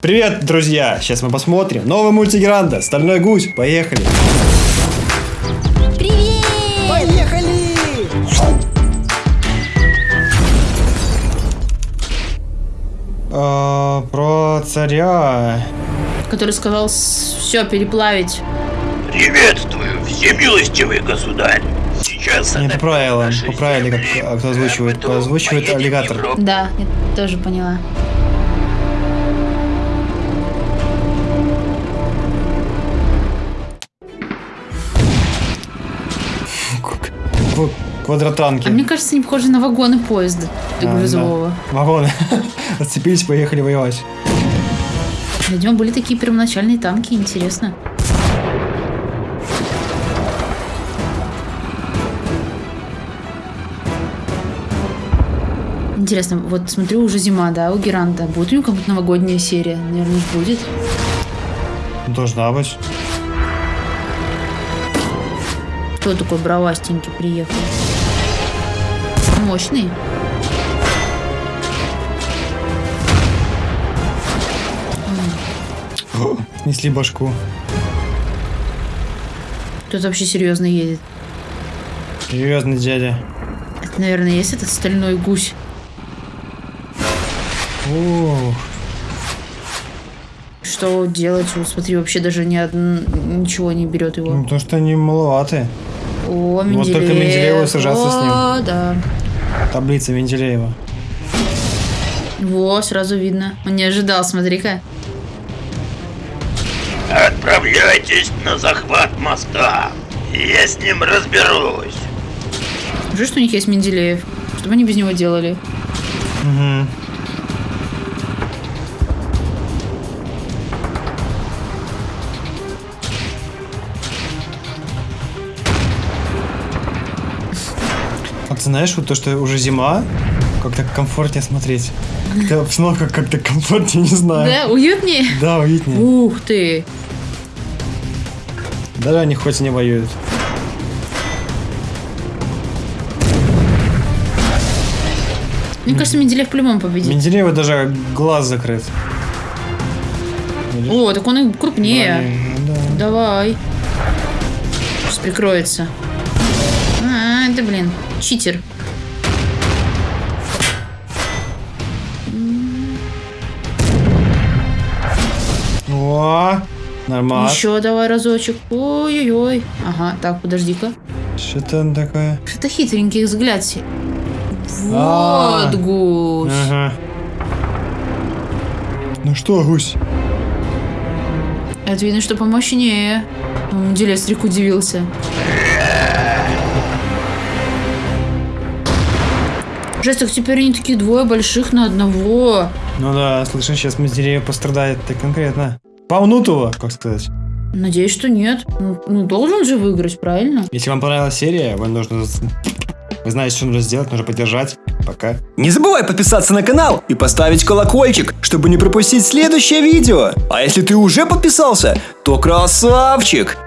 Привет, друзья! Сейчас мы посмотрим новый мультик Гранда «Стальной гусь». Поехали! Привет! Поехали! А, про царя. Который сказал все переплавить. Приветствую, всемилостивый государь. Сейчас Не это поправила, поправили, как кто озвучивает. Поэтому Озвучивает аллигатор. Да, я тоже поняла. Кв- Квадротанки. А мне кажется, они похожи на вагоны поезда А, грузового. да. Вагоны. Отцепились, поехали воевать. Видимо, были такие первоначальные танки, интересно. Интересно, вот смотрю, уже зима, да, у Геранда. Будет у него какая-то новогодняя серия? Наверное, будет. Должна быть. Кто такой бравастенький приехал? Мощный. Снесли башку. Кто-то вообще серьезно едет. Серьезный дядя. Это, наверное, есть этот стальной гусь. Ух. Что делать? Вот Смотри, вообще даже ни одн- ничего не берет Ну, его. потому что они маловаты. О, Вот Менделеев. только Менделееву сажаться с ним. О, да. Таблица Менделеева. Во, сразу видно. Он не ожидал, смотри-ка. Отправляйтесь на захват моста. Я с ним разберусь. Уже что у них есть Менделеев. Что бы они без него делали? Угу. А ты знаешь, вот то, что уже зима, как-то комфортнее смотреть. Как-то обстановка как-то комфортнее, не знаю. Да, уютнее? Да, уютнее. Ух ты. Даже они хоть и не воюют. Мне кажется, Менделеев по-любому победит. Менделеева даже глаз закрыт. Видишь? О, так он и крупнее. Блин, да. Давай. Сейчас прикроется. А, это, блин, читер. О, нормально. Еще давай разочек. Ой-ой-ой. Ага, так, подожди-ка. Что-то он такое. Что-то хитренький взгляд. А. Вот гусь. Ага. Ну что, гусь? Это видно, что помощнее. Делестрик удивился. Жесть, так теперь они такие двое больших на одного. Ну да, слышно, сейчас Менделеев пострадает так конкретно. Помнут его, как сказать. Надеюсь, что нет. Ну, ну, должен же выиграть, правильно? Если вам понравилась серия, вам нужно... Вы знаете, что нужно сделать, нужно поддержать. Пока. Не забывай подписаться на канал и поставить колокольчик, чтобы не пропустить следующее видео. А если ты уже подписался, то красавчик!